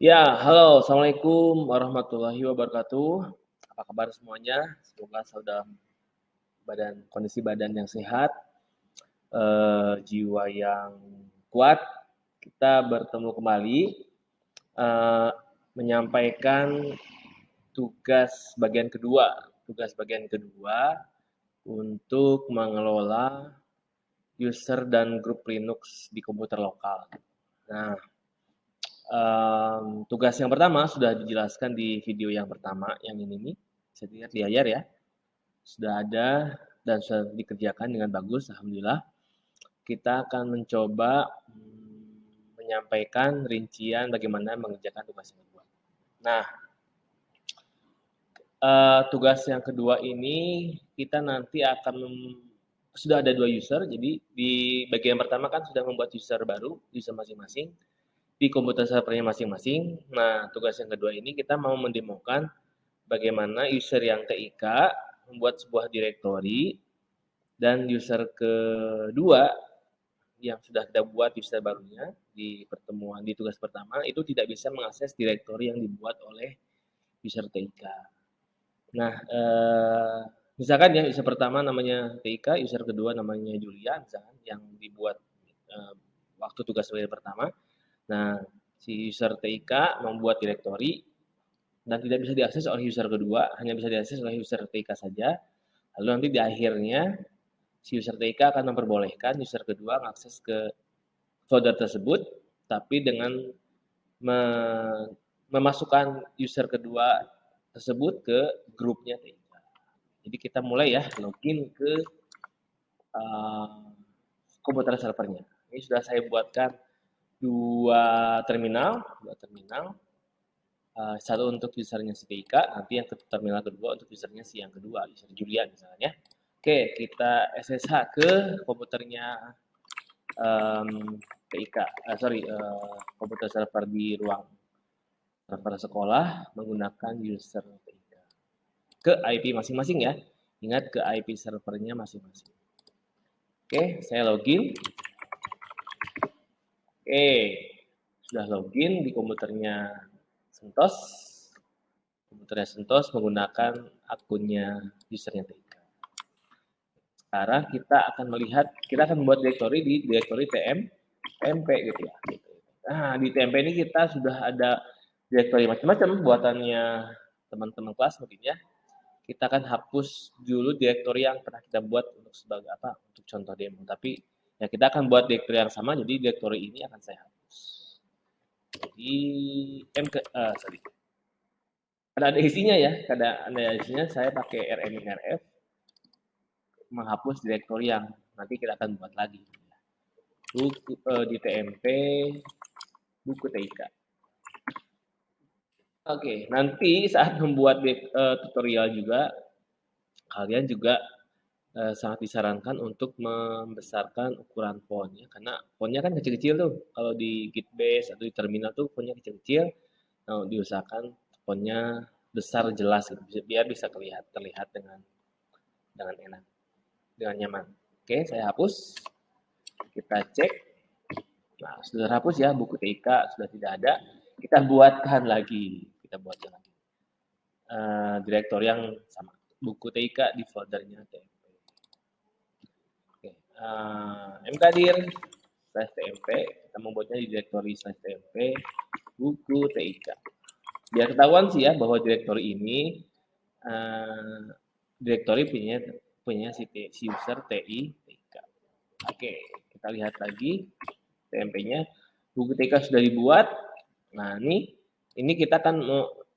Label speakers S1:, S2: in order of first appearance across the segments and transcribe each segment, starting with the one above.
S1: Ya, halo, Assalamualaikum warahmatullahi wabarakatuh. Apa kabar semuanya? Semoga sudah badan kondisi badan yang sehat, eh, jiwa yang kuat. Kita bertemu kembali eh, menyampaikan tugas bagian kedua, tugas bagian kedua untuk mengelola user dan grup Linux di komputer lokal. Nah, um, tugas yang pertama sudah dijelaskan di video yang pertama, yang ini nih, bisa dilihat di layar ya. Sudah ada dan sudah dikerjakan dengan bagus, Alhamdulillah. Kita akan mencoba hmm, menyampaikan rincian bagaimana mengerjakan tugas yang kedua. Nah, uh, tugas yang kedua ini kita nanti akan sudah ada dua user, jadi di bagian pertama kan sudah membuat user baru, user masing-masing, di komputer servernya masing-masing. Nah, tugas yang kedua ini kita mau mendemokan bagaimana user yang TIK membuat sebuah direktori, dan user kedua yang sudah kita buat user barunya di pertemuan di tugas pertama itu tidak bisa mengakses direktori yang dibuat oleh user TIK. Nah, eh, misalkan ya user pertama namanya TIK, user kedua namanya Julia, misalkan yang dibuat uh, waktu tugas pertama. Nah, si user TIK membuat direktori dan tidak bisa diakses oleh user kedua, hanya bisa diakses oleh user TIK saja. Lalu nanti di akhirnya si user TIK akan memperbolehkan user kedua mengakses ke folder tersebut, tapi dengan me memasukkan user kedua tersebut ke grupnya TIK. Jadi kita mulai ya login ke uh, komputer servernya. Ini sudah saya buatkan dua terminal, dua terminal. Uh, satu untuk usernya si TIK, nanti yang ke terminal kedua untuk usernya si yang kedua, user Julian misalnya. Oke, kita SSH ke komputernya um, uh, sorry, uh, komputer server di ruang server sekolah menggunakan user TIK ke IP masing-masing ya. Ingat ke IP servernya masing-masing. Oke, saya login. Oke, sudah login di komputernya Sentos. Komputernya Sentos menggunakan akunnya usernya TIK. Sekarang kita akan melihat, kita akan membuat direktori di direktori TM, TMP gitu ya. Nah, di TMP ini kita sudah ada direktori macam-macam buatannya teman-teman kelas mungkin ya kita akan hapus dulu direktori yang pernah kita buat untuk sebagai apa untuk contoh demo tapi ya kita akan buat direktori yang sama jadi direktori ini akan saya hapus. Jadi mk uh, sorry. Ada ada isinya ya ada ada isinya. Saya pakai rminrf menghapus direktori yang nanti kita akan buat lagi. Buku uh, di tmp buku TIK Oke, nanti saat membuat uh, tutorial juga, kalian juga uh, sangat disarankan untuk membesarkan ukuran font ya, karena fontnya kan kecil-kecil tuh. Kalau di Gitbase atau di terminal tuh fontnya kecil-kecil, nah, diusahakan fontnya besar jelas gitu, biar bisa terlihat terlihat dengan dengan enak, dengan nyaman. Oke, saya hapus. Kita cek. Nah, sudah hapus ya buku TIK sudah tidak ada kita buatkan lagi kita buatkan lagi uh, yang sama buku TIK di foldernya oke uh, mkdir slash TMP kita membuatnya di direktori slash TMP buku TIK biar ketahuan sih ya bahwa direktori ini uh, direktori punya punya si, si user TI TIK oke kita lihat lagi TMP-nya buku TIK sudah dibuat. Nah, ini ini kita akan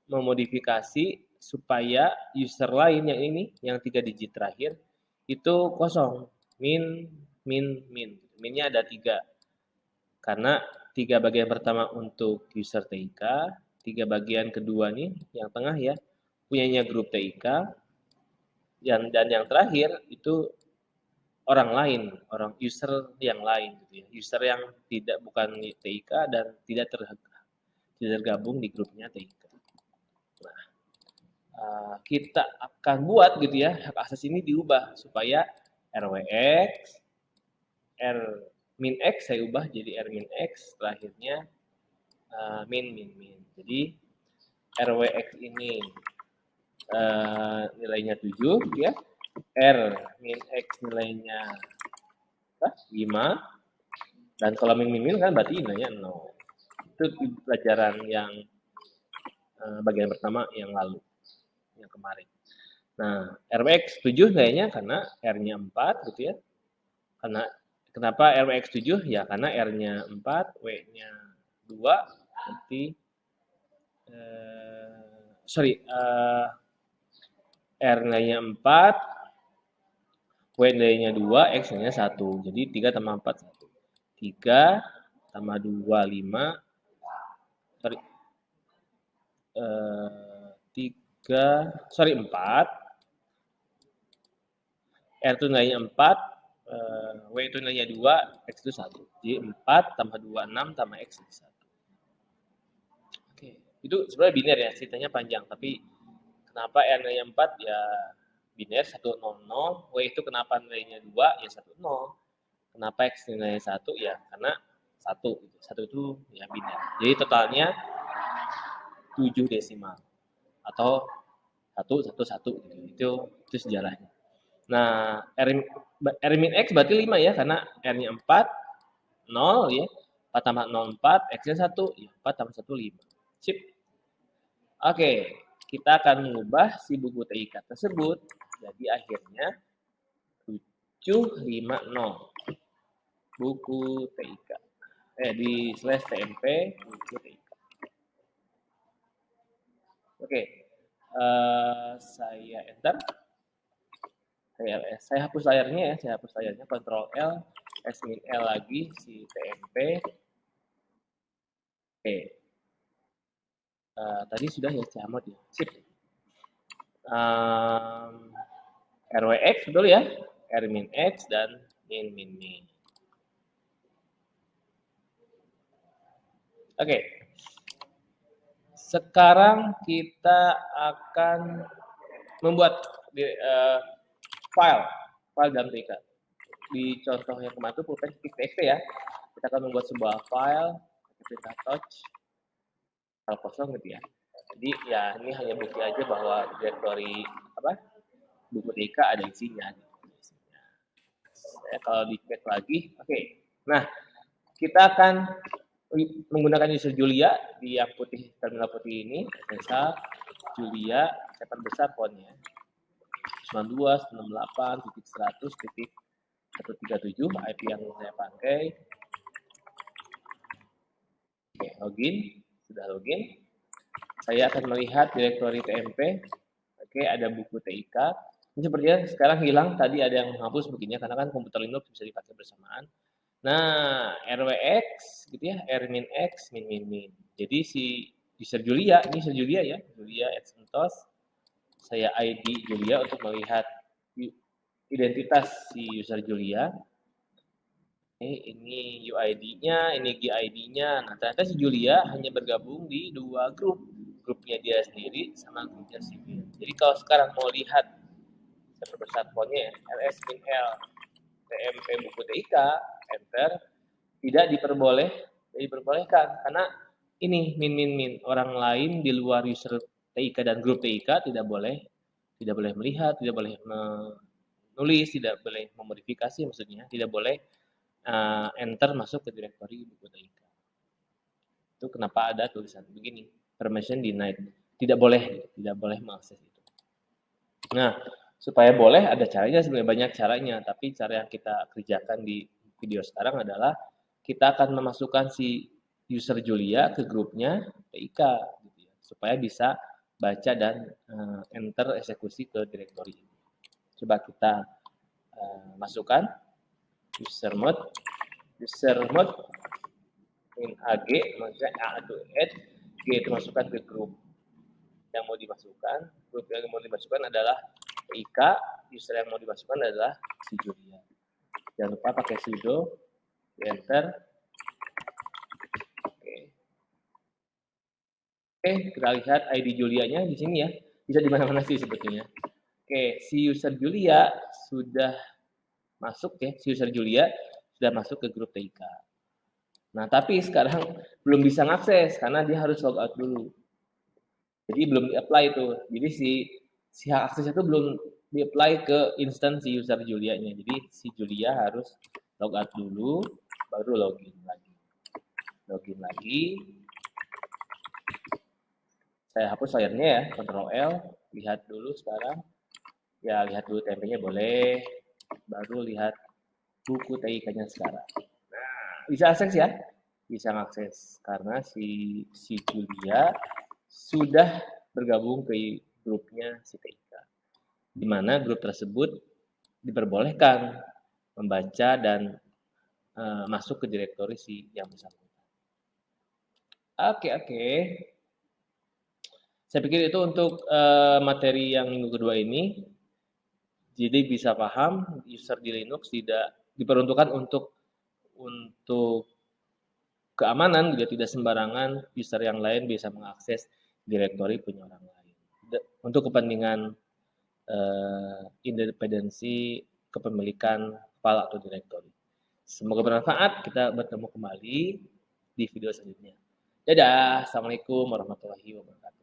S1: memodifikasi supaya user lain yang ini, yang tiga digit terakhir, itu kosong. Min, min, min. Minnya ada tiga. Karena tiga bagian pertama untuk user TIK, tiga bagian kedua nih, yang tengah ya, punyanya grup TIK, dan, dan yang terakhir itu orang lain, orang user yang lain gitu ya. User yang tidak bukan TIK dan tidak ter, tergabung di grupnya TIK. Nah, uh, kita akan buat gitu ya, hak akses ini diubah supaya RWX, R min X saya ubah jadi R min X, terakhirnya uh, min min min. Jadi RWX ini uh, nilainya 7 ya. R min X nilainya 5 dan kalau min min, min kan berarti nilainya 0. Itu pelajaran yang uh, bagian pertama yang lalu yang kemarin. Nah, RWX 7 nilainya karena R-nya 4 gitu ya. Karena kenapa RWX 7? Ya karena R-nya 4, W-nya 2, nanti eh, sorry, eh, R nilainya 4, W nilainya 2, X nilainya 1. Jadi 3 tambah 4, 1. 3 tambah 2, 5. Sorry. Eh, 3, sorry 4 R itu nilainya 4, uh, eh, W itu nilainya 2, X itu 1. Jadi 4 tambah 2, 6 tambah X itu 1. Oke, itu sebenarnya biner ya, ceritanya panjang. Tapi kenapa R nilainya 4 ya biner 1, 0, 0. W itu kenapa nilainya 2 ya 1, 0. Kenapa X nilainya 1 ya karena 1. 1 itu ya biner. Jadi totalnya 7 desimal. Atau 1, 1, 1 gitu. Itu, itu sejarahnya. Nah, R, R min X berarti 5 ya, karena R-nya 4, 0 ya. 4 tambah 0, 4, X-nya 1, ya 4 tambah 1, 5. Sip. Oke, kita akan mengubah si buku TIK tersebut. Jadi akhirnya 750. Buku TIK. Eh, di slash TMP, buku TIK. Oke, uh, saya enter. TLS. Saya hapus layarnya ya, saya hapus layarnya, Ctrl L, S min L lagi, si TMP. Oke. Uh, tadi sudah ya camot ya, sip. Um, RWX betul ya, R min X dan min min min. Oke. Okay. Sekarang kita akan membuat uh, file, file dalam TK. Di contoh yang kemarin itu pulpen txt ya. Kita akan membuat sebuah file, kita touch, file kosong gitu ya. Jadi ya ini hanya bukti aja bahwa directory apa buku TK ada isinya. Ya, kalau dicek lagi, oke. Okay. Nah, kita akan menggunakan user Julia di yang putih terminal putih ini, misal Julia, saya besar fontnya. 92, 98, titik 100, titik 137 IP yang saya pakai. Oke, login. Sudah login. Saya akan melihat direktori TMP. Oke, ada buku TIK. Ini sepertinya sekarang hilang. Tadi ada yang menghapus begini karena kan komputer Linux bisa dipakai bersamaan. Nah, RWX gitu ya, R min X min min min. Jadi si user Julia, ini user Julia ya, Julia Exentos saya ID Julia untuk melihat identitas si user Julia. Ini, ini UID-nya, ini GID-nya. Nah, ternyata si Julia hanya bergabung di dua grup. Grupnya dia sendiri sama grupnya si Bill. Jadi kalau sekarang mau lihat, saya perbesar fontnya ya, ls min l tmp buku TIK, enter, tidak diperboleh, tidak diperbolehkan. Karena ini min min min orang lain di luar user TIK dan grup TIK tidak boleh tidak boleh melihat, tidak boleh menulis, tidak boleh memodifikasi maksudnya, tidak boleh uh, enter masuk ke direktori buku TIK. Itu kenapa ada tulisan begini, permission denied. Tidak boleh, tidak boleh mengakses itu. Nah, supaya boleh ada caranya sebenarnya banyak caranya, tapi cara yang kita kerjakan di video sekarang adalah kita akan memasukkan si user Julia ke grupnya TIK gitu ya, supaya bisa baca dan uh, enter eksekusi ke direktori ini. Coba kita uh, masukkan user mode, user mode in ag, maksudnya a itu add, g itu masukkan ke grup yang mau dimasukkan. Grup yang mau dimasukkan adalah IK, user yang mau dimasukkan adalah si Julia. Jangan lupa pakai sudo, enter, Oke, kita lihat ID Julianya di sini ya. Bisa di mana-mana sih sebetulnya. Oke, si user Julia sudah masuk ya. Si user Julia sudah masuk ke grup TIK. Nah, tapi sekarang belum bisa ngakses karena dia harus logout dulu. Jadi belum di-apply itu. Jadi si si hak akses itu belum di-apply ke instansi user Julia-nya. Jadi si Julia harus logout dulu baru login lagi. Login lagi. Saya hapus layarnya ya, Ctrl L, lihat dulu sekarang. Ya, lihat dulu tempenya boleh. Baru lihat buku TIK-nya sekarang. Bisa akses ya? Bisa akses karena si si Julia sudah bergabung ke grupnya si TIK. Di mana grup tersebut diperbolehkan membaca dan uh, masuk ke direktori si yang bersangkutan. Oke, oke. Saya pikir itu untuk uh, materi yang minggu kedua ini. Jadi bisa paham user di Linux tidak diperuntukkan untuk untuk keamanan juga tidak sembarangan user yang lain bisa mengakses direktori punya orang lain. Untuk kepentingan uh, independensi kepemilikan file atau direktori. Semoga bermanfaat. Kita bertemu kembali di video selanjutnya. Dadah. Assalamualaikum warahmatullahi wabarakatuh.